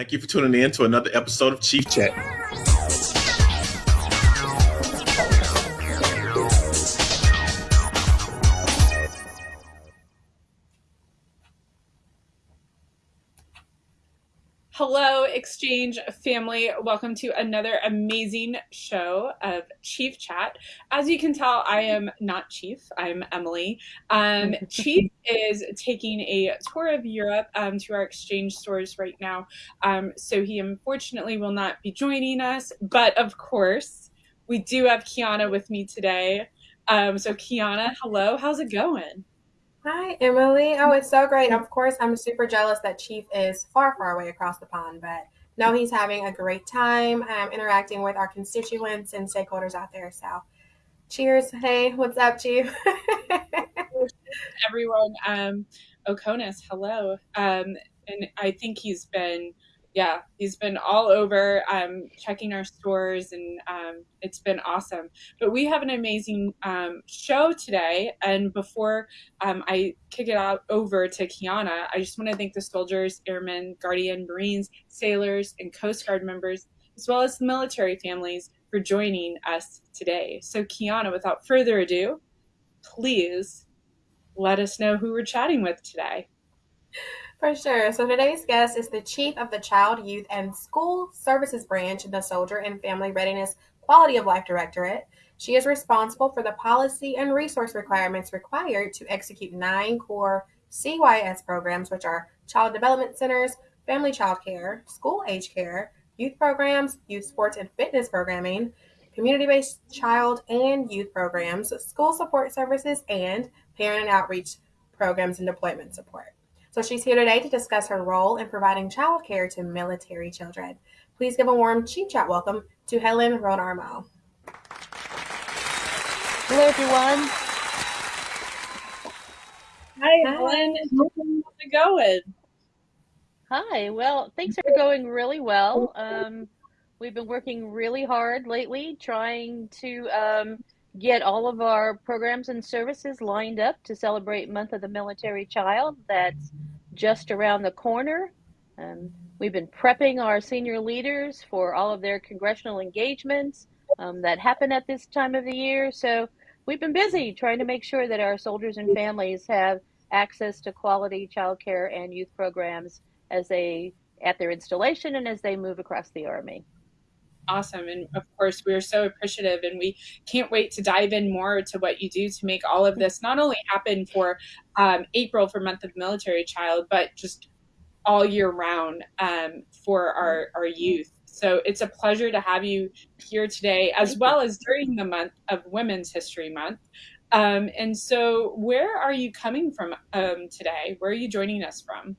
Thank you for tuning in to another episode of Chief Chat. Hello, Exchange family. Welcome to another amazing show of Chief Chat. As you can tell, I am not Chief, I'm Emily. Um, Chief is taking a tour of Europe um, to our exchange stores right now. Um, so he unfortunately will not be joining us, but of course, we do have Kiana with me today. Um, so, Kiana, hello, how's it going? Hi, Emily. Oh, it's so great. Of course, I'm super jealous that Chief is far, far away across the pond, but no, he's having a great time um, interacting with our constituents and stakeholders out there. So, cheers. Hey, what's up, Chief? Everyone, um, Oconus, hello. Um, and I think he's been yeah, he's been all over um, checking our stores, and um, it's been awesome. But we have an amazing um, show today. And before um, I kick it out over to Kiana, I just want to thank the soldiers, airmen, guardian, Marines, sailors, and Coast Guard members, as well as the military families, for joining us today. So, Kiana, without further ado, please let us know who we're chatting with today. For sure. So today's guest is the Chief of the Child, Youth, and School Services Branch in the Soldier and Family Readiness Quality of Life Directorate. She is responsible for the policy and resource requirements required to execute nine core CYS programs, which are Child Development Centers, Family Child Care, School Age Care, Youth Programs, Youth Sports and Fitness Programming, Community Based Child and Youth Programs, School Support Services, and Parent Outreach Programs and Deployment Support. So she's here today to discuss her role in providing childcare to military children. Please give a warm Chief Chat welcome to Helen Roadarmel. Hello, everyone. Hi, Hi. Helen. How's it going? Hi. Well, things are going really well. Um, we've been working really hard lately trying to um, get all of our programs and services lined up to celebrate Month of the Military Child. That's just around the corner. Um, we've been prepping our senior leaders for all of their congressional engagements um, that happen at this time of the year. So we've been busy trying to make sure that our soldiers and families have access to quality child care and youth programs as they at their installation and as they move across the army awesome. And of course, we're so appreciative and we can't wait to dive in more to what you do to make all of this not only happen for um, April for Month of Military Child, but just all year round um, for our, our youth. So it's a pleasure to have you here today, as well as during the month of Women's History Month. Um, and so, where are you coming from um, today? Where are you joining us from?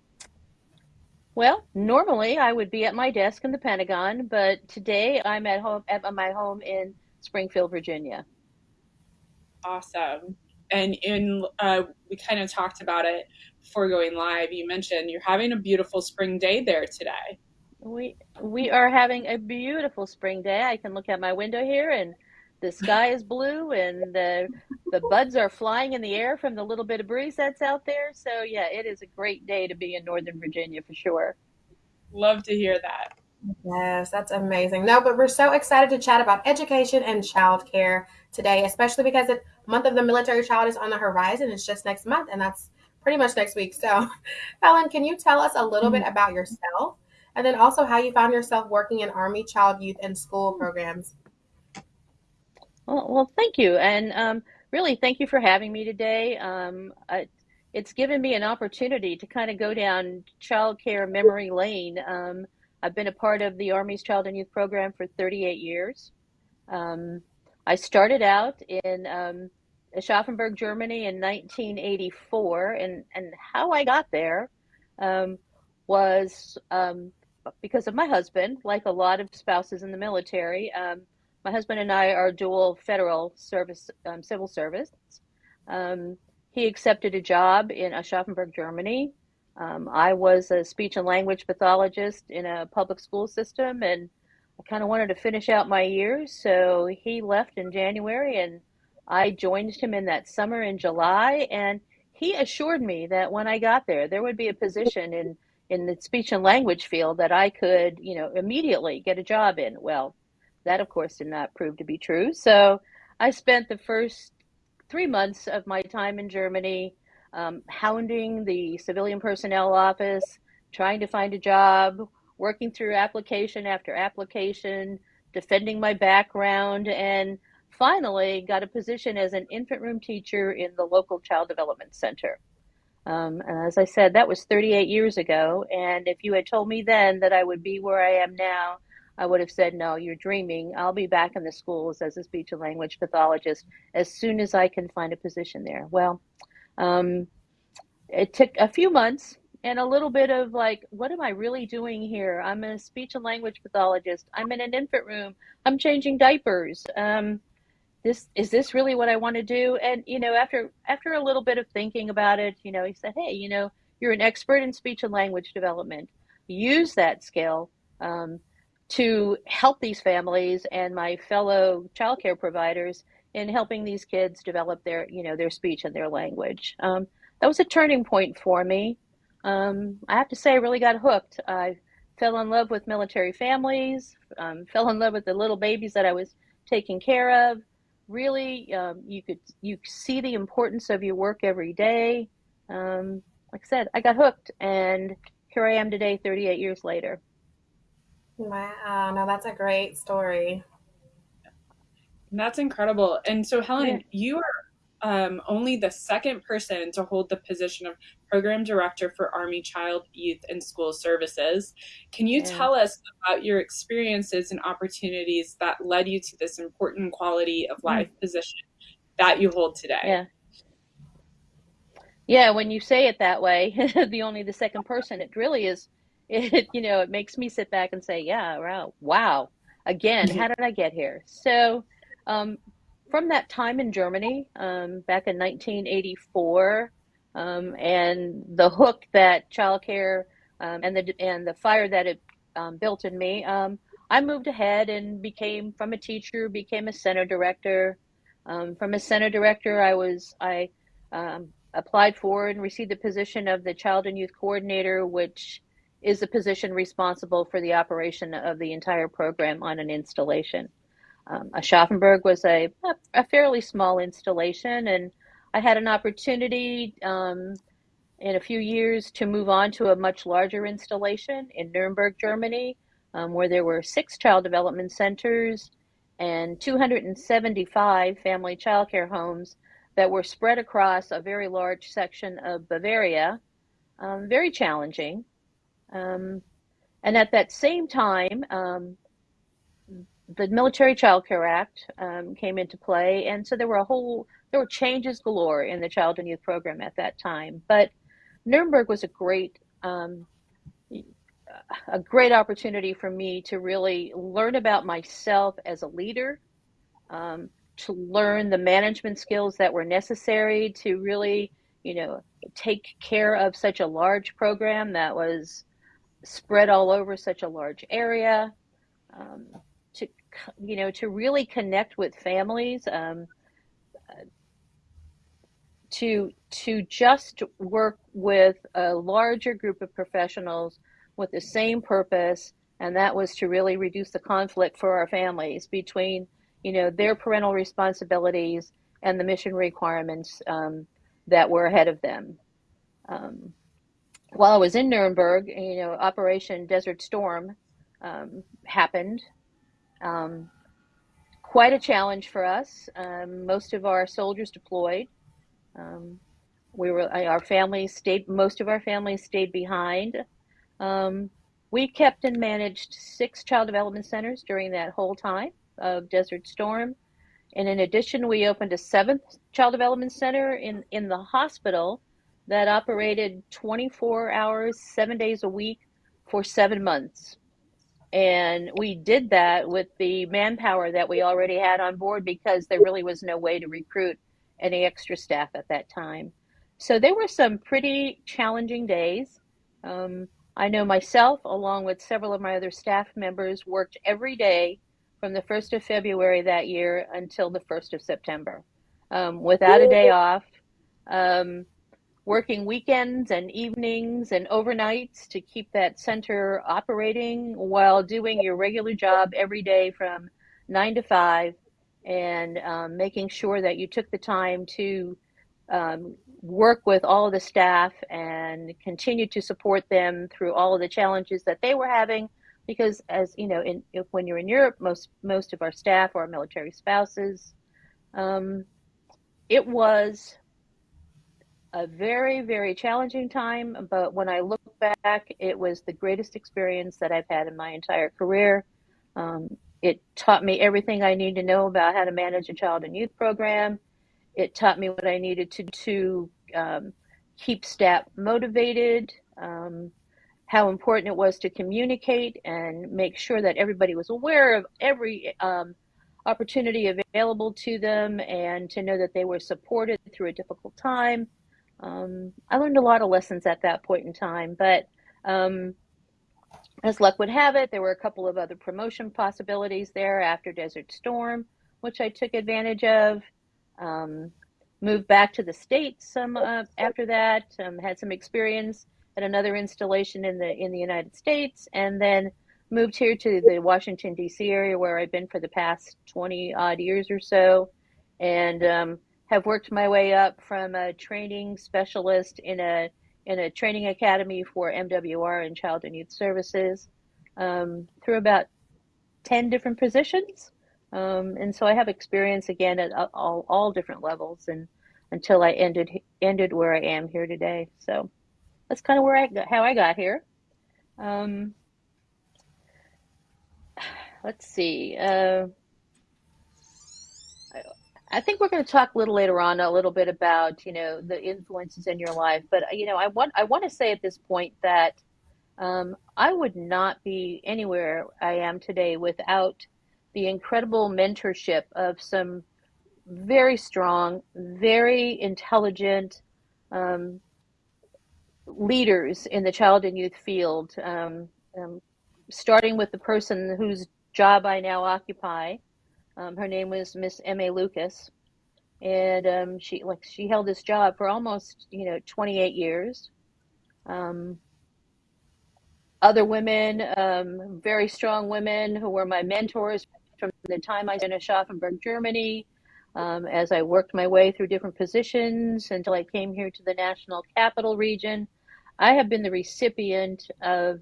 Well, normally I would be at my desk in the Pentagon, but today I'm at home at my home in Springfield, Virginia. Awesome. And in uh, we kind of talked about it before going live. You mentioned you're having a beautiful spring day there today. We we are having a beautiful spring day. I can look out my window here and the sky is blue and the the buds are flying in the air from the little bit of breeze that's out there. So yeah, it is a great day to be in Northern Virginia for sure. Love to hear that. Yes, that's amazing. No, but we're so excited to chat about education and childcare today, especially because the month of the military child is on the horizon. It's just next month, and that's pretty much next week. So, Helen, can you tell us a little bit about yourself and then also how you found yourself working in Army, Child, Youth, and School programs? Well, well thank you. And um, really, thank you for having me today. Um, I, it's given me an opportunity to kind of go down childcare memory lane. Um, I've been a part of the Army's Child and Youth Program for 38 years. Um, I started out in um, Aschaffenburg, Germany in 1984, and, and how I got there um, was um, because of my husband, like a lot of spouses in the military. My husband and I are dual federal service, um, civil service. Um, he accepted a job in Aschaffenburg, Germany. Um, I was a speech and language pathologist in a public school system, and I kind of wanted to finish out my years. So he left in January, and I joined him in that summer in July. And he assured me that when I got there, there would be a position in in the speech and language field that I could, you know, immediately get a job in. Well, that of course did not prove to be true. So I spent the first three months of my time in Germany um, hounding the civilian personnel office, trying to find a job, working through application after application, defending my background, and finally got a position as an infant room teacher in the local child development center. Um, and as I said, that was 38 years ago. And if you had told me then that I would be where I am now, I would have said, No, you're dreaming. I'll be back in the schools as a speech and language pathologist as soon as I can find a position there. Well, um, it took a few months and a little bit of like, what am I really doing here? I'm a speech and language pathologist. I'm in an infant room. I'm changing diapers. Um, this is this really what I want to do? And you know, after after a little bit of thinking about it, you know, he said, hey, you know, you're an expert in speech and language development. Use that skill um, to help these families and my fellow childcare providers in helping these kids develop their, you know, their speech and their language. Um, that was a turning point for me. Um, I have to say, I really got hooked. I fell in love with military families, um, fell in love with the little babies that I was taking care of, really um, you could you see the importance of your work every day. Um, like I said, I got hooked, and here I am today, 38 years later. Wow, no, that's a great story. That's incredible. And so, Helen, yeah. you are um, only the second person to hold the position of program director for Army Child, Youth, and School Services. Can you yeah. tell us about your experiences and opportunities that led you to this important quality of mm. life mm. position that you hold today? Yeah. Yeah, when you say it that way, the only the second person, it really is. It you know it makes me sit back and say, yeah, wow, wow. Again, how did I get here? So, um, from that time in Germany um, back in 1984, um, and the hook that childcare um, and the and the fire that it um, built in me, um, I moved ahead and became from a teacher became a center director. Um, from a center director, I was I applied for and received the position of the child and youth coordinator, which is the position responsible for the operation of the entire program on an installation. Um, Aschaffenburg was a, a fairly small installation, and I had an opportunity um, in a few years to move on to a much larger installation in Nuremberg, Germany, um, where there were six child development centers and 275 family childcare homes that were spread across a very large section of Bavaria. Um, very challenging. Um, and at that same time, um, the Military Child Care Act um, came into play, and so there were a whole there were changes galore in the child and youth program at that time. But Nuremberg was a great um, a great opportunity for me to really learn about myself as a leader, um, to learn the management skills that were necessary to really, you know, take care of such a large program that was spread all over such a large area. Um, you know, to really connect with families, um, to to just work with a larger group of professionals with the same purpose, and that was to really reduce the conflict for our families between, you know, their parental responsibilities and the mission requirements um, that were ahead of them. Um, while I was in Nuremberg, you know, Operation Desert Storm um, happened, um, quite a challenge for us. Um, most of our soldiers deployed. Um, we were our families stayed. Most of our families stayed behind. Um, we kept and managed six child development centers during that whole time of Desert Storm. And in addition, we opened a seventh child development center in, in the hospital that operated 24 hours, seven days a week for seven months. And we did that with the manpower that we already had on board because there really was no way to recruit any extra staff at that time. So there were some pretty challenging days. Um, I know myself, along with several of my other staff members, worked every day from the 1st of February that year until the 1st of September um, without a day off. Um, working weekends and evenings and overnights to keep that center operating while doing your regular job every day from nine to five and um, making sure that you took the time to um, work with all the staff and continue to support them through all of the challenges that they were having. Because as you know in, if, when you're in europe most most of our staff are military spouses. Um, it was a very very challenging time but when i look back it was the greatest experience that i've had in my entire career um, it taught me everything i need to know about how to manage a child and youth program it taught me what I needed to to um, keep staff motivated, um, how important it was to communicate and make sure that everybody was aware of every um, opportunity available to them and to know that they were supported through a difficult time. Um, I learned a lot of lessons at that point in time, but um, as luck would have it, there were a couple of other promotion possibilities there after Desert Storm, which I took advantage of. Um, moved back to the states some uh, after that. Um, had some experience at another installation in the in the United States, and then moved here to the Washington D.C. area where I've been for the past twenty odd years or so, and um, have worked my way up from a training specialist in a in a training academy for MWR and Child and Youth Services um, through about ten different positions. Um, and so I have experience again at all, all different levels and until I ended ended where I am here today. So that's kind of where I got, how I got here. Um, let's see. Uh, I, think we're going to talk a little later on a little bit about you know the influences in your life, but you know I want I want to say at this point that um, I would not be anywhere I am today without the incredible mentorship of some very strong, very intelligent um, leaders in the child and youth field, um, um, starting with the person whose job I now occupy. Um, her name was Miss M. A. Lucas, and um, she like she held this job for almost you know 28 years. Um, other women, very strong women who were my mentors from the time I was in Aschaffenburg, Germany, um, as I worked my way through different positions until I came here to the National Capital Region. I have been the recipient of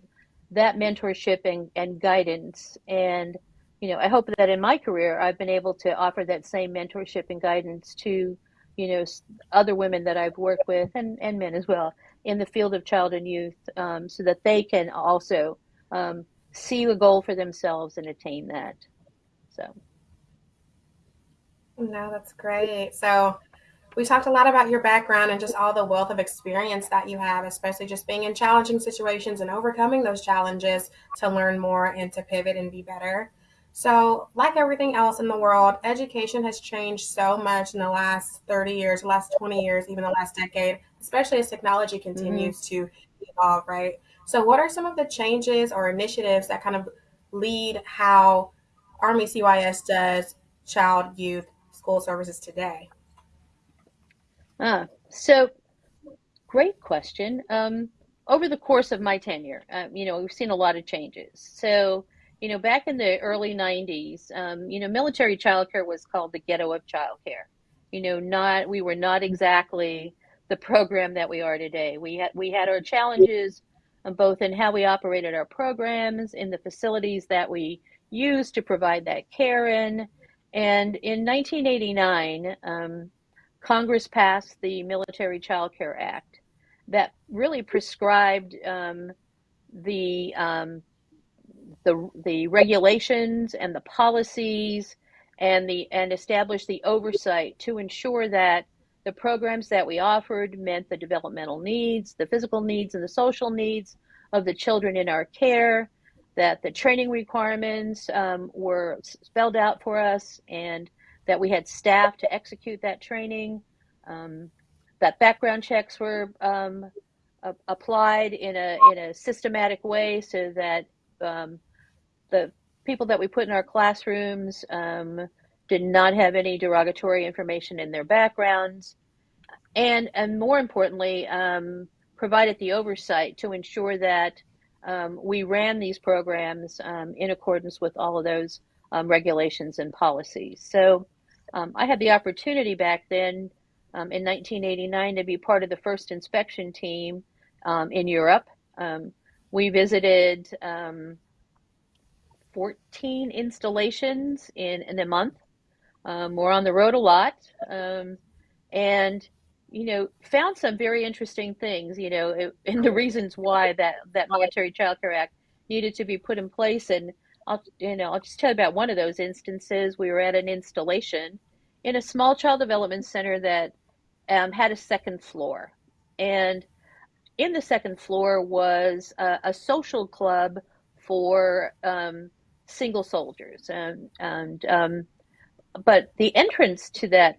that mentorship and, and guidance. And, you know, I hope that in my career, I've been able to offer that same mentorship and guidance to, you know, other women that I've worked with and, and men as well in the field of child and youth um, so that they can also um, see a goal for themselves and attain that. So. No, that's great. So we talked a lot about your background and just all the wealth of experience that you have, especially just being in challenging situations and overcoming those challenges to learn more and to pivot and be better. So, like everything else in the world, education has changed so much in the last 30 years, last 20 years, even the last decade, especially as technology continues mm-hmm. to evolve, right? So, what are some of the changes or initiatives that kind of lead how Army CYS does child, youth, school services today? Ah, so great question. Um, over the course of my tenure, uh, you know, we've seen a lot of changes. So, you know, back in the early 90s, um, you know, military childcare was called the ghetto of childcare. You know, not we were not exactly the program that we are today. We had we had our challenges um, both in how we operated our programs, in the facilities that we used to provide that care in, and in 1989, um, Congress passed the Military Child Care Act that really prescribed um, the, um, the, the regulations and the policies and, the, and established the oversight to ensure that the programs that we offered met the developmental needs, the physical needs, and the social needs of the children in our care that the training requirements um, were spelled out for us and that we had staff to execute that training, um, that background checks were um, applied in a, in a systematic way so that um, the people that we put in our classrooms um, did not have any derogatory information in their backgrounds. and and more importantly, um, provided the oversight to ensure that um, we ran these programs um, in accordance with all of those um, regulations and policies. So um, I had the opportunity back then in 1989 to be part of the first inspection team in Europe. we visited 14 installations in, in a month. we're on the road a lot. and you know, found some very interesting things, you know, and the reasons why that, that Military Child Care Act needed to be put in place. And I'll, you know, I'll just tell you about one of those instances. We were at an installation in a small child development center that um, had a second floor. And in the second floor was a, a social club for um, single soldiers. And, and um, but the entrance to that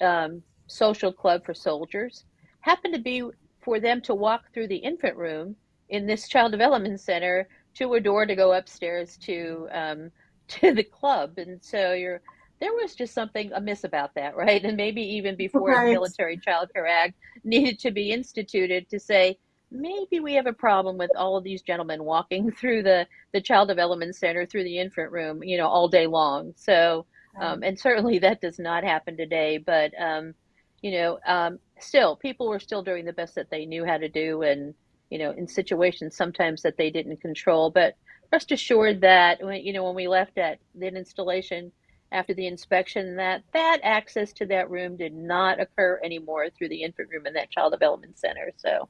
um, social club for soldiers happened to be for them to walk through the infant room in this child development center to a door to go upstairs to um, to the club, and so you're there was just something amiss about that, right? And maybe even before right. the Military Child Care Act needed to be instituted to say maybe we have a problem with all of these gentlemen walking through the the child development center through the infant room, you know, all day long. So, um, and certainly that does not happen today, but um, you know, um, still people were still doing the best that they knew how to do, and you know, in situations sometimes that they didn't control. But rest assured that when you know when we left at the installation after the inspection, that that access to that room did not occur anymore through the infant room in that child development center. So.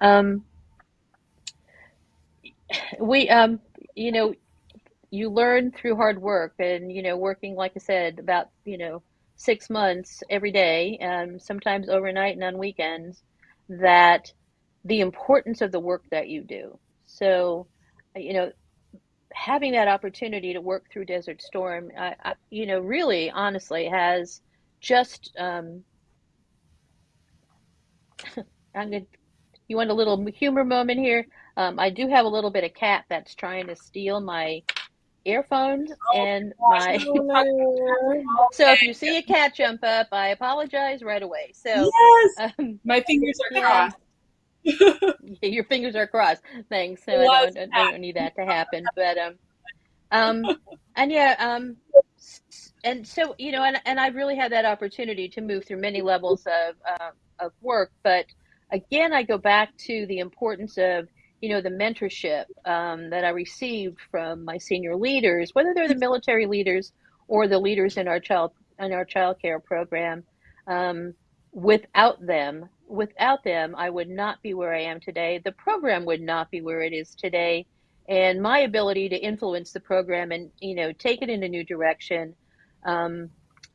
Um, we um you know you learn through hard work and you know working like i said about you know six months every day, um, sometimes overnight and on weekends, that the importance of the work that you do. So, you know, having that opportunity to work through Desert Storm, I, I, you know, really honestly has just. Um, I'm gonna. You want a little humor moment here? Um, I do have a little bit of cat that's trying to steal my earphones oh, and my so if you see a cat jump up i apologize right away. So yes! um, my fingers are yeah. crossed. Your fingers are crossed. Thanks. So I don't, I don't, need that to happen but um um and yeah um and so you know and, and i've really had that opportunity to move through many levels of uh, of work but again i go back to the importance of you know, the mentorship um, that I received from my senior leaders, whether they're the military leaders or the leaders in our child in our child care program. Um, without them, without them, I would not be where I am today. The program would not be where it is today, and my ability to influence the program and you know take it in a new direction, um,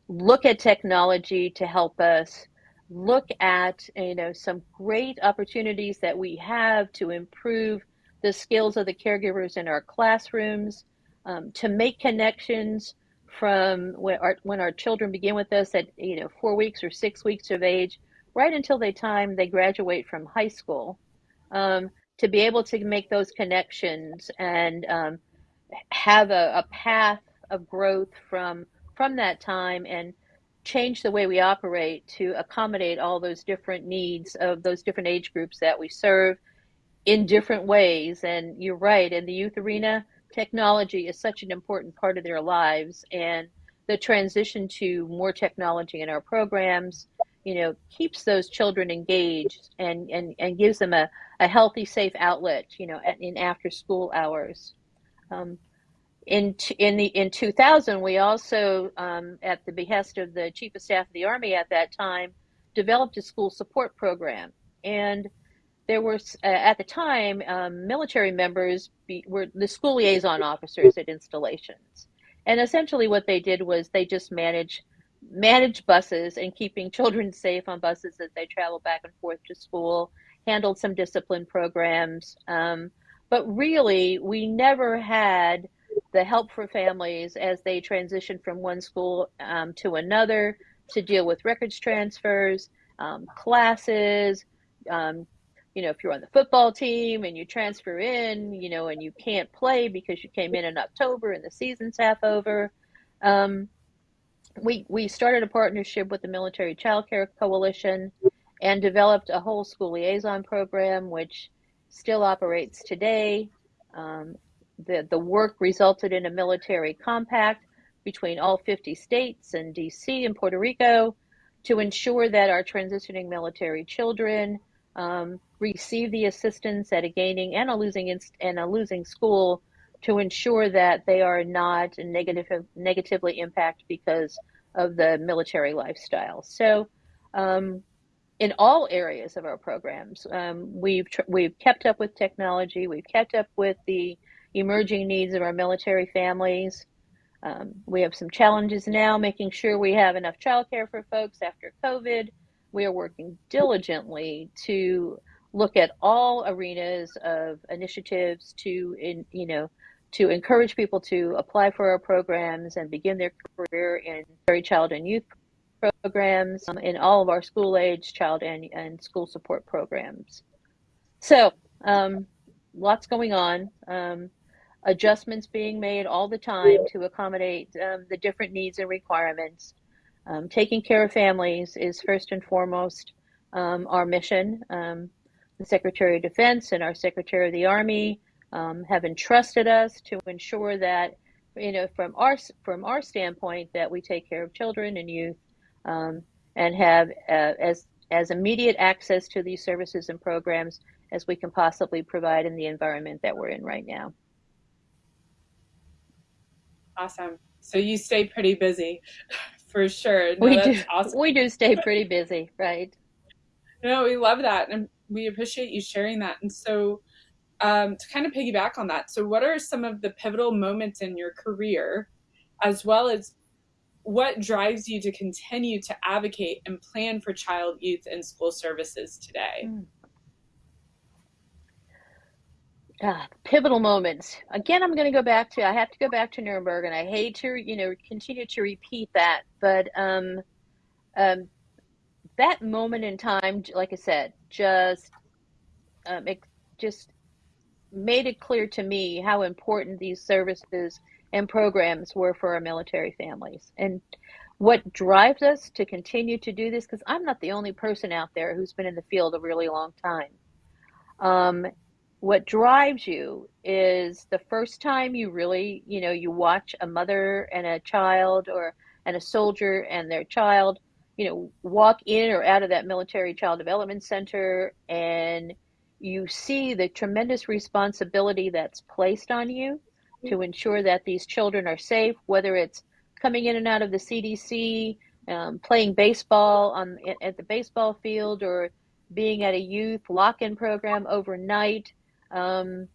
look at technology to help us look at you know some great opportunities that we have to improve the skills of the caregivers in our classrooms, um, to make connections from when our, when our children begin with us at you know four weeks or six weeks of age, right until the time they graduate from high school, um, to be able to make those connections and um, have a, a path of growth from from that time and change the way we operate to accommodate all those different needs of those different age groups that we serve in different ways. And you're right, in the youth arena, technology is such an important part of their lives. And the transition to more technology in our programs, you know, keeps those children engaged and, and, and gives them a, a healthy, safe outlet, you know, in after school hours. Um, in in the in 2000 we also um, at the behest of the chief of staff of the army at that time developed a school support program. And there were uh, at the time um, military members be, were the school liaison officers at installations. And essentially what they did was they just managed managed buses and keeping children safe on buses as they travel back and forth to school handled some discipline programs um, but really we never had the help for families as they transition from one school um, to another to deal with records transfers, um, classes. Um, you know, if you're on the football team and you transfer in, you know, and you can't play because you came in in October and the season's half over. Um, we we started a partnership with the Military Child Care Coalition and developed a whole school liaison program, which still operates today. Um, the the work resulted in a military compact between all 50 states and DC and Puerto Rico to ensure that our transitioning military children um, receive the assistance at a gaining and a losing inst- and a losing school to ensure that they are not negative, negatively impacted because of the military lifestyle. So, um, in all areas of our programs, um, we've tr- we've kept up with technology. We've kept up with the emerging needs of our military families. Um, we have some challenges now, making sure we have enough childcare for folks after COVID. We are working diligently to look at all arenas of initiatives to, in, you know, to encourage people to apply for our programs and begin their career in early child and youth programs um, in all of our school age, child and, and school support programs. So, um, lots going on. Um, adjustments being made all the time to accommodate um, the different needs and requirements. Um, taking care of families is first and foremost um, our mission. Um, the Secretary of Defense and our Secretary of the Army um, have entrusted us to ensure that, you know, from our from our standpoint, that we take care of children and youth um, and have uh, as as immediate access to these services and programs as we can possibly provide in the environment that we're in right now. Awesome. So you stay pretty busy for sure. No, we do. Awesome. We do stay pretty busy, right? No, we love that. And we appreciate you sharing that. And so um, to kind of piggyback on that, so what are some of the pivotal moments in your career, as well as what drives you to continue to advocate and plan for child, youth, and school services today? Mm. uh, pivotal moments. Again, I'm going to go back to, I have to go back to Nuremberg, and I hate to, you know, continue to repeat that, but um, um, that moment in time, like I said, just, um, it just made it clear to me how important these services and programs were for our military families. And what drives us to continue to do this, because I'm not the only person out there who's been in the field a really long time. Um, what drives you is the first time you really, you know, you watch a mother and a child or and a soldier and their child, you know, walk in or out of that military child development center and you see the tremendous responsibility that's placed on you to ensure that these children are safe, whether it's coming in and out of the CDC, um, playing baseball on at the baseball field, or being at a youth lock-in program overnight, um,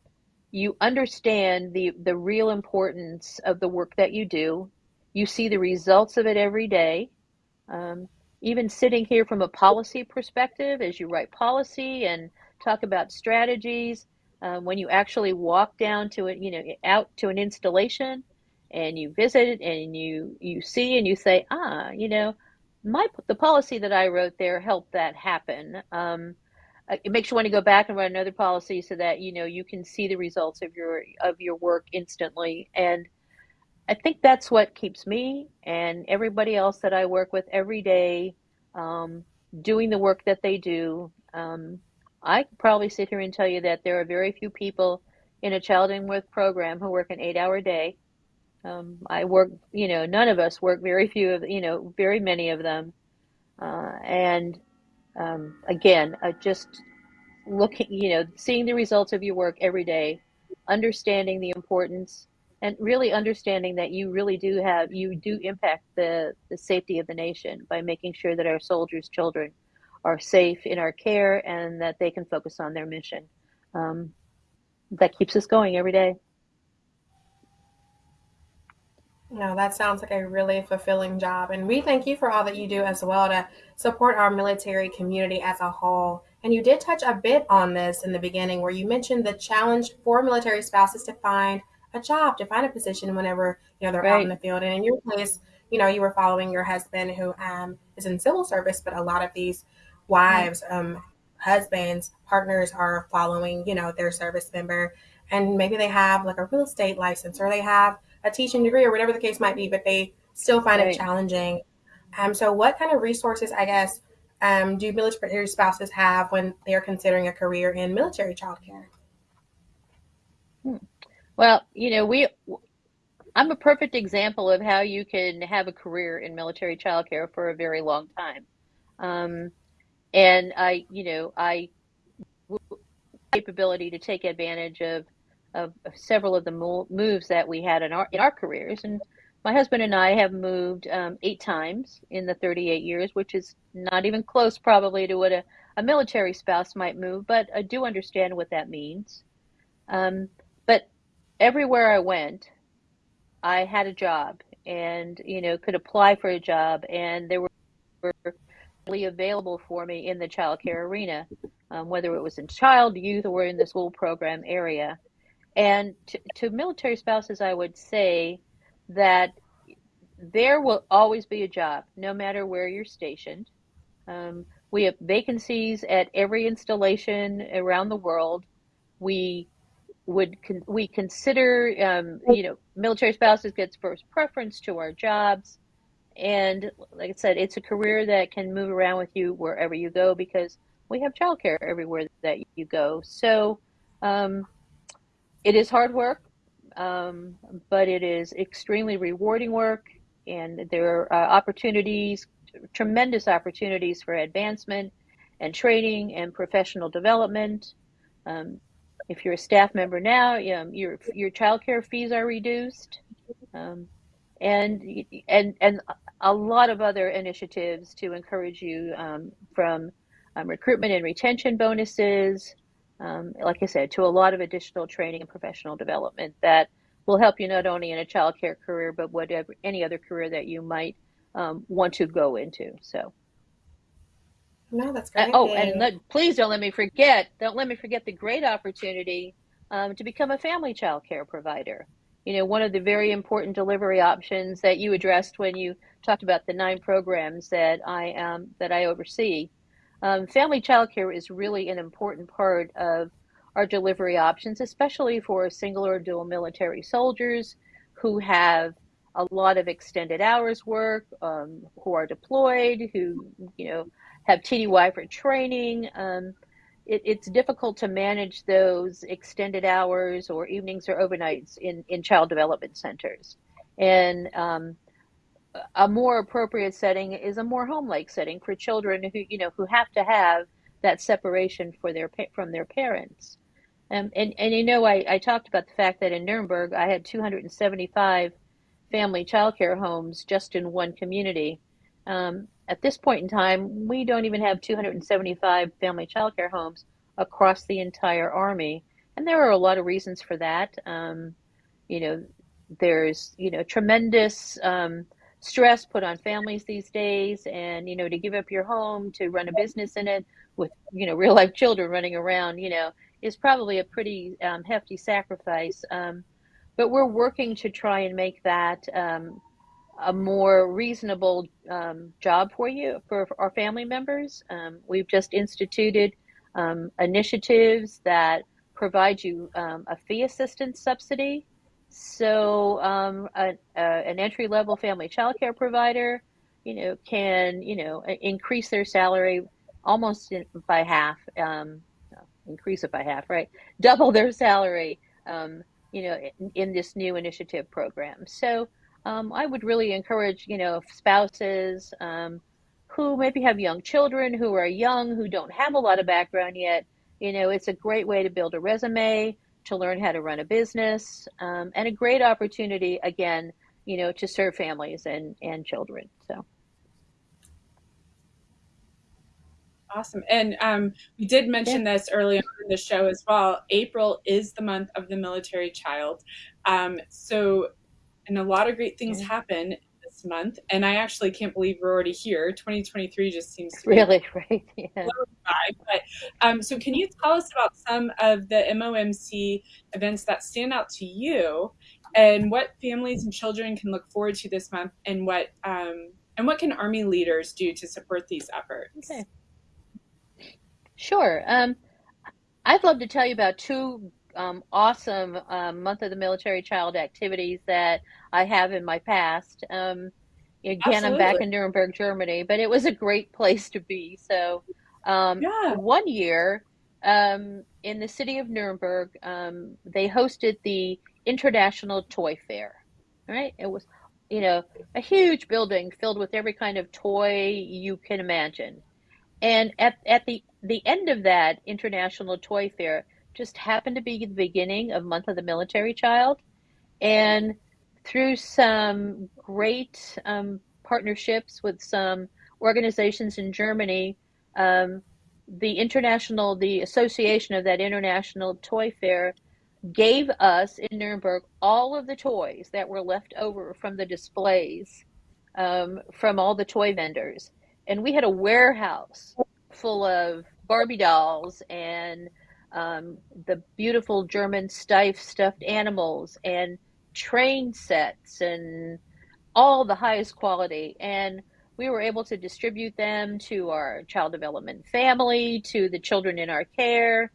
you understand the the real importance of the work that you do. You see the results of it every day. Um, even sitting here from a policy perspective, as you write policy and talk about strategies, um, when you actually walk down to it, you know, out to an installation, and you visit it and you you see and you say, ah, you know, my the policy that I wrote there helped that happen. Um, it makes you want to go back and run another policy so that you know you can see the results of your of your work instantly. And i think that's what keeps me and everybody else that i work with every day um, doing the work that they do. Um, i could probably sit here and tell you that there are very few people in a child and youth program who work an eight hour day. Um, i work you know none of us work very few of you know very many of them. Uh, and um, again, uh, just looking, you know, seeing the results of your work every day, understanding the importance, and really understanding that you really do have, you do impact the, the safety of the nation by making sure that our soldiers' children are safe in our care and that they can focus on their mission. Um, that keeps us going every day. No, that sounds like a really fulfilling job. And we thank you for all that you do as well to support our military community as a whole. And you did touch a bit on this in the beginning where you mentioned the challenge for military spouses to find a job, to find a position whenever, you know, they're right. out in the field. And in your case, you know, you were following your husband who um, is in civil service, but a lot of these wives, um, husbands, partners are following, you know, their service member. And maybe they have like a real estate license or they have a teaching degree or whatever the case might be, but they still find Right. it challenging. Um, so, what kind of resources, I guess, um, do military spouses have when they're considering a career in military childcare? Well, you know, we I'm a perfect example of how you can have a career in military childcare for a very long time. Um, and I, you know, I capability to take advantage of, of, several of the mo- moves that we had in our in our careers. And my husband and I have moved um, eight times in the 38 years, which is not even close, probably, to what a, a military spouse might move. But I do understand what that means. Um, but everywhere I went, I had a job, and you know, could apply for a job, and there were available for me in the child care arena, um, whether it was in child, youth, or in the school program area. And to, to military spouses, I would say that there will always be a job, no matter where you're stationed. Um, we have vacancies at every installation around the world. We would con- we consider um, you know military spouses gets first preference to our jobs and like I said, it's a career that can move around with you wherever you go because we have childcare everywhere that you go. So um, it is hard work, um, but it is extremely rewarding work, and there are uh, opportunities, tremendous opportunities for advancement and training and professional development. Um, if you're a staff member now, your your childcare fees are reduced. Um, and and and a lot of other initiatives to encourage you um, from um, recruitment and retention bonuses, um, like I said, to a lot of additional training and professional development that will help you not only in a childcare career but whatever any other career that you might um, want to go into. So. No, that's Uh, oh, and let, please don't let me forget. Don't let me forget the great opportunity um, to become a family child care provider you know, one of the very important delivery options that you addressed when you talked about the nine programs that I um, that I oversee. Um, family childcare is really an important part of our delivery options, especially for single or dual military soldiers who have a lot of extended hours work, um, who are deployed, who you know have TDY for training. Um, it, it's difficult to manage those extended hours or evenings or overnights in, in child development centers. And um, a more appropriate setting is a more home-like setting for children who you know who have to have that separation for their from their parents. Um, and and you know I, I talked about the fact that in Nuremberg I had 275 family childcare homes just in one community. Um, at this point in time, we don't even have 275 family childcare homes across the entire Army. And there are a lot of reasons for that. Um, you know, there's, you know, tremendous um, stress put on families these days. And, you know, to give up your home to run a business in it with, you know, real life children running around, you know, is probably a pretty um, hefty sacrifice. Um, but we're working to try and make that um, a more reasonable um, job for you, for, for our family members. Um, we've just instituted um, initiatives that provide you a fee assistance subsidy. So um, a, an entry level family child care provider, you know, can you know increase their salary almost in, by half. Um, increase it by half, right? Double their salary. you know, in, in this new initiative program. So um, I would really encourage, you know, spouses um, who maybe have young children, who are young, who don't have a lot of background yet. You know, it's a great way to build a resume, to learn how to run a business, um, and a great opportunity, again, you know, to serve families and, and children. So. Awesome. And um, we did mention yeah. this early on in the show as well. April is the month of the military child. Um, so and a lot of great things happen month. And I actually can't believe we're already here. 2023 just seems to really right. Yeah. By. But um, so, can you tell us about some of the MOMC events that stand out to you, and what families and children can look forward to this month, and what um, and what can Army leaders do to support these efforts? Okay. Sure. Um, I'd love to tell you about two um, awesome um, month of the military child activities that I have in my past. Um, again, I'm back in Nuremberg, Germany, but it was a great place to be. So, um, yeah. one year um, in the city of Nuremberg, um, they hosted the International Toy Fair. Right? It was, you know, a huge building filled with every kind of toy you can imagine. And at, at the, the end of that International Toy Fair just happened to be the beginning of Month of the Military Child. And through some great um, partnerships with some organizations in Germany, um, the international, the association of that international toy fair gave us in Nuremberg all of the toys that were left over from the displays um, from all the toy vendors. And we had a warehouse full of Barbie dolls and um, the beautiful German Steiff stuffed animals and train sets and all the highest quality. And we were able to distribute them to our child development family, to the children in our care.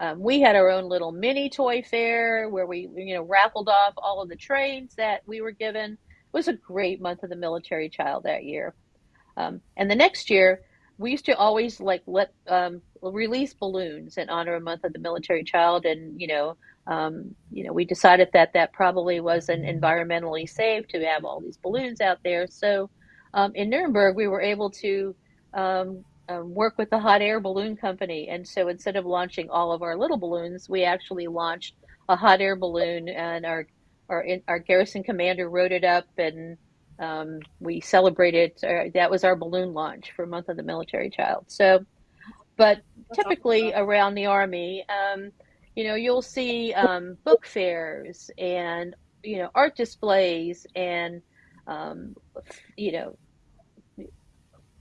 Um, we had our own little mini toy fair where we, you know, raffled off all of the trains that we were given. It was a great month of the military child that year. Um, and the next year, we used to always like let um, release balloons in honor of month of the military child, and you know, um, you know, we decided that that probably wasn't environmentally safe to have all these balloons out there. So um, in Nuremberg, we were able to um, um, work with the hot air balloon company. And so instead of launching all of our little balloons, we actually launched a hot air balloon, and our our, our garrison commander wrote it up, and um, we celebrated. Uh, that was our balloon launch for Month of the Military Child. So, but typically around the Army, um, you know, you'll see um, book fairs and you know art displays and um, you know,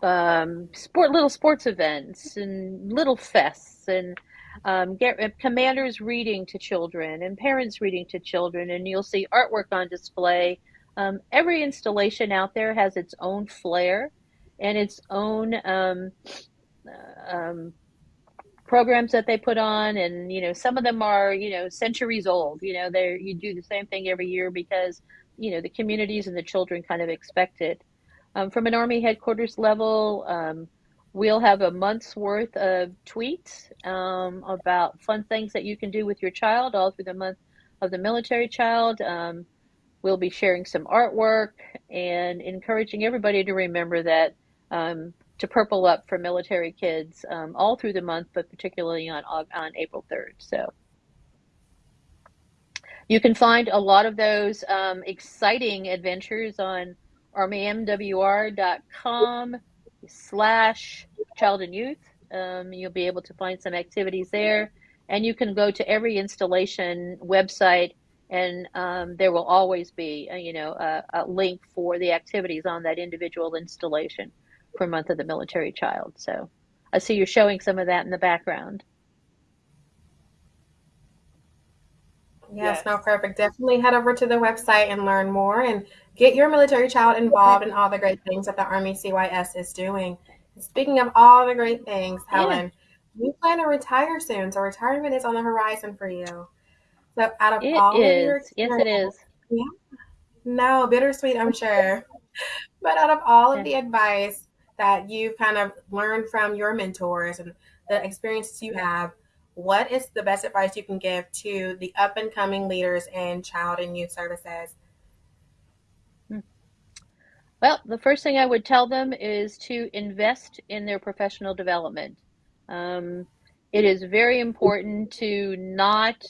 um, sport little sports events and little fests and um, get uh, commanders reading to children and parents reading to children, and you'll see artwork on display. Um, every installation out there has its own flair and its own um, uh, um, programs that they put on, and you know some of them are you know centuries old. You know they you do the same thing every year because you know the communities and the children kind of expect it. Um, from an Army headquarters level, um, we'll have a month's worth of tweets um, about fun things that you can do with your child all through the month of the military child. We'll be sharing some artwork and encouraging everybody to remember that um, to purple up for military kids um, all through the month, but particularly on on April 3rd. So. You can find a lot of those um, exciting adventures on armymwr.com slash child and youth. Um, you'll be able to find some activities there. And you can go to every installation website and um, there will always be, a, uh, you know, a, a, link for the activities on that individual installation for Month of the Military Child. So I see you're showing some of that in the background. Yes, yes, no, perfect. Definitely head over to the website and learn more and get your military child involved in all the great things that the Army CYS is doing. Speaking of all the great things, Helen, yeah. you plan to retire soon, so retirement is on the horizon for you. So, out of it all is. of your yes, it is. Yeah. No, bittersweet, I'm sure. but out of all of the advice that you've kind of learned from your mentors and the experiences you have, what is the best advice you can give to the up and coming leaders in child and youth services? Hmm. Well, the first thing I would tell them is to invest in their professional development. Um, it is very important to not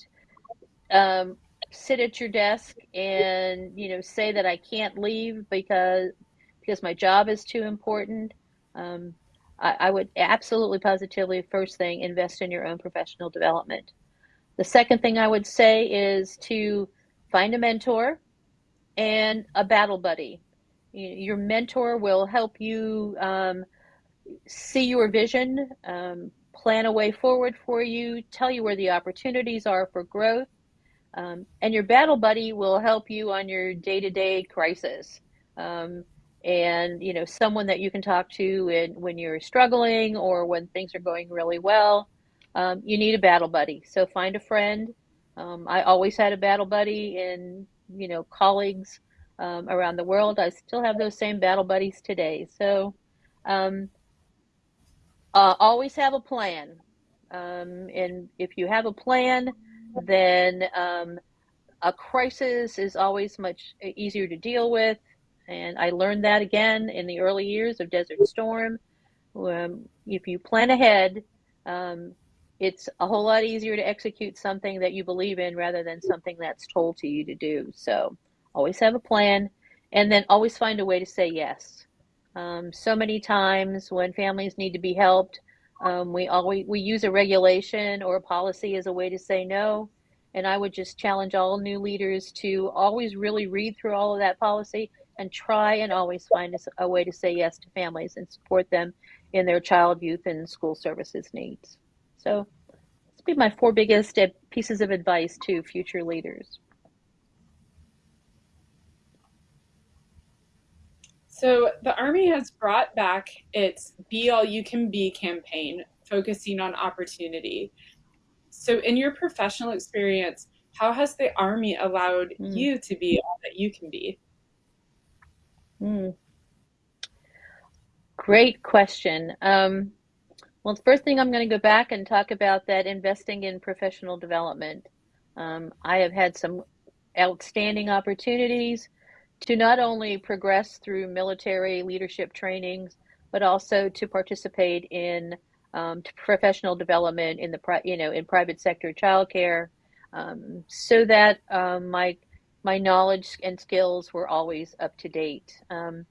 um, sit at your desk and you know say that I can't leave because because my job is too important. Um, I, I would absolutely positively, first thing, invest in your own professional development. The second thing I would say is to find a mentor and a battle buddy. Your mentor will help you um, see your vision, um, plan a way forward for you, tell you where the opportunities are for growth, um, and your battle buddy will help you on your day to day crisis. Um, and you know someone that you can talk to in, when you're struggling or when things are going really well um, you need a battle buddy so find a friend um, i always had a battle buddy in you know colleagues um, around the world. I still have those same battle buddies today. So um, uh, always have a plan. Um, and if you have a plan, then um, a crisis is always much easier to deal with. And I learned that again in the early years of Desert Storm. Um, if you plan ahead, um, it's a whole lot easier to execute something that you believe in rather than something that's told to you to do. So always have a plan and then always find a way to say yes. Um, so many times when families need to be helped, um, we always we use a regulation or a policy as a way to say no. And I would just challenge all new leaders to always really read through all of that policy and try and always find a, way to say yes to families and support them in their child, youth, and school services needs. So, this be my four biggest pieces of advice to future leaders. So, the Army has brought back its Be All You Can Be campaign, focusing on opportunity. So, in your professional experience, how has the Army allowed mm. you to be all that you can be? Mm. Great question. Um, well, the first thing I'm going to go back and talk about that investing in professional development. Um, I have had some outstanding opportunities to not only progress through military leadership trainings, but also to participate in um, professional development in the you know in private sector childcare, um, so that um, my my knowledge and skills were always up to date. Um,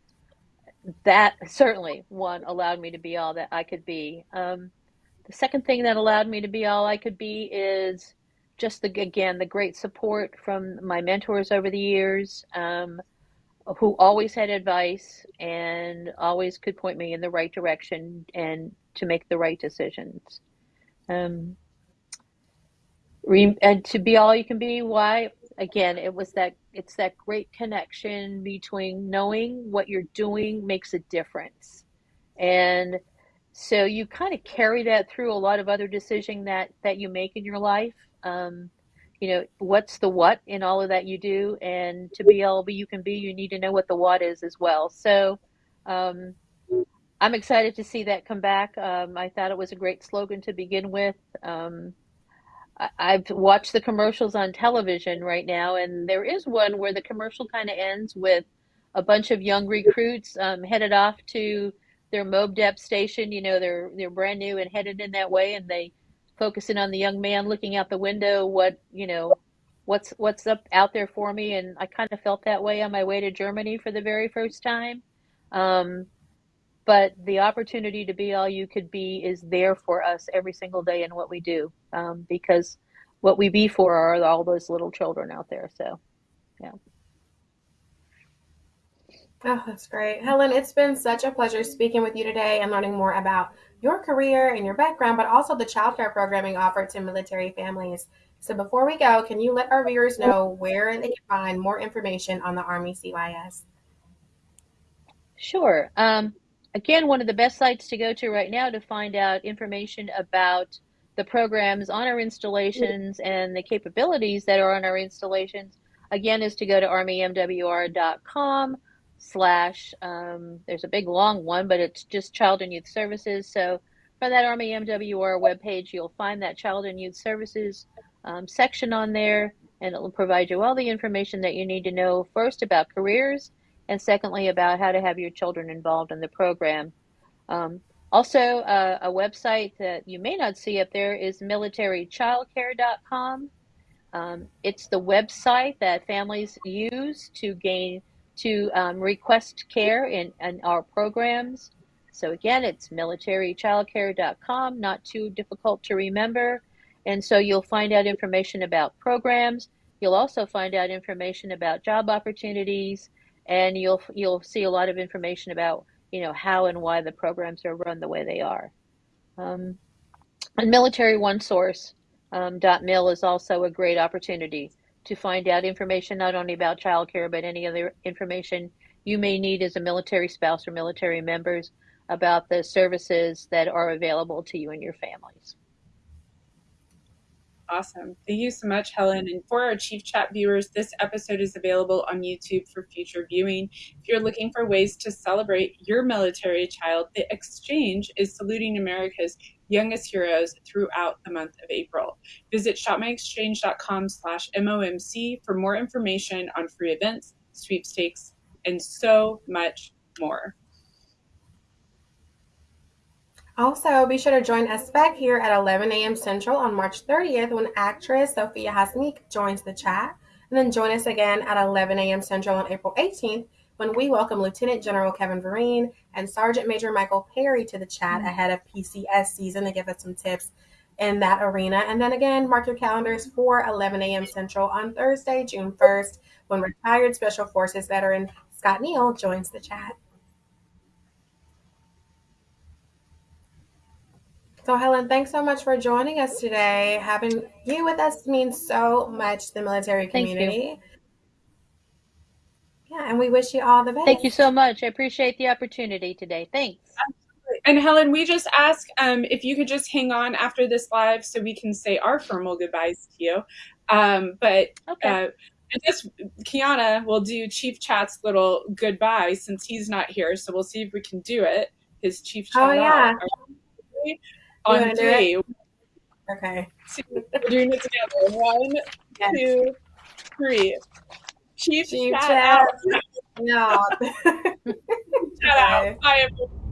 that certainly one allowed me to be all that I could be. Um, the second thing that allowed me to be all I could be is just the again the great support from my mentors over the years, um, who always had advice and always could point me in the right direction and to make the right decisions. Um, and to be all you can be, why again it was that it's that great connection between knowing what you're doing makes a difference and so you kind of carry that through a lot of other decision that that you make in your life um, you know what's the what in all of that you do and to be all you can be you need to know what the what is as well so um, i'm excited to see that come back um, i thought it was a great slogan to begin with um, I've watched the commercials on television right now, and there is one where the commercial kind of ends with a bunch of young recruits um, headed off to their MOBDEP station. You know, they're they're brand new and headed in that way, and they focusing on the young man looking out the window. What you know, what's what's up out there for me? And I kind of felt that way on my way to Germany for the very first time. Um, but the opportunity to be all you could be is there for us every single day in what we do um, because what we be for are all those little children out there so yeah Oh, that's great. Helen, it's been such a pleasure speaking with you today and learning more about your career and your background, but also the childcare programming offered to military families. So before we go, can you let our viewers know where they can find more information on the Army CYS? Sure. Um, again, one of the best sites to go to right now to find out information about the programs on our installations and the capabilities that are on our installations, again, is to go to armymwr.com slash, um, there's a big long one, but it's just Child and Youth Services. So from that Army MWR webpage, you'll find that Child and Youth Services um, section on there, and it will provide you all the information that you need to know first about careers and secondly, about how to have your children involved in the program. Um, also, uh, a website that you may not see up there is militarychildcare.com. Um, it's the website that families use to gain to um, request care in, in our programs. So again, it's militarychildcare.com, not too difficult to remember. And so you'll find out information about programs. You'll also find out information about job opportunities and you'll you'll see a lot of information about you know how and why the programs are run the way they are. Um, and Military One Source um, .mil is also a great opportunity to find out information not only about childcare but any other information you may need as a military spouse or military members about the services that are available to you and your families. Awesome. Thank you so much, Helen. And for our Chief Chat viewers, this episode is available on YouTube for future viewing. If you're looking for ways to celebrate your military child, the exchange is saluting America's youngest heroes throughout the month of April. Visit shopmyexchange.com slash MOMC for more information on free events, sweepstakes, and so much more. Also, be sure to join us back here at 11 a.m. Central on March 30th when actress Sophia Hasnik joins the chat. And then join us again at 11 a.m. Central on April 18th when we welcome Lieutenant General Kevin Vereen and Sergeant Major Michael Perry to the chat mm-hmm. ahead of PCS season to give us some tips in that arena. And then again, mark your calendars for 11 a.m. Central on Thursday, June 1st, when retired Special Forces veteran Scott Neal joins the chat. So, Helen, thanks so much for joining us today. Having you with us means so much to the military community. Yeah, and we wish you all the best. Thank you so much. I appreciate the opportunity today. Thanks. Absolutely. And Helen, we just ask um, if you could just hang on after this live so we can say our formal goodbyes to you. Um, but okay. uh, I guess Kiana will do Chief Chat's little goodbye since he's not here. So we'll see if we can do it. His Chief Chat. Oh, yeah on three. Okay. Two, we're doing it together. One, yes. two, three. Chief, Chief chat, chat. out. No. chat out. Bye, everyone.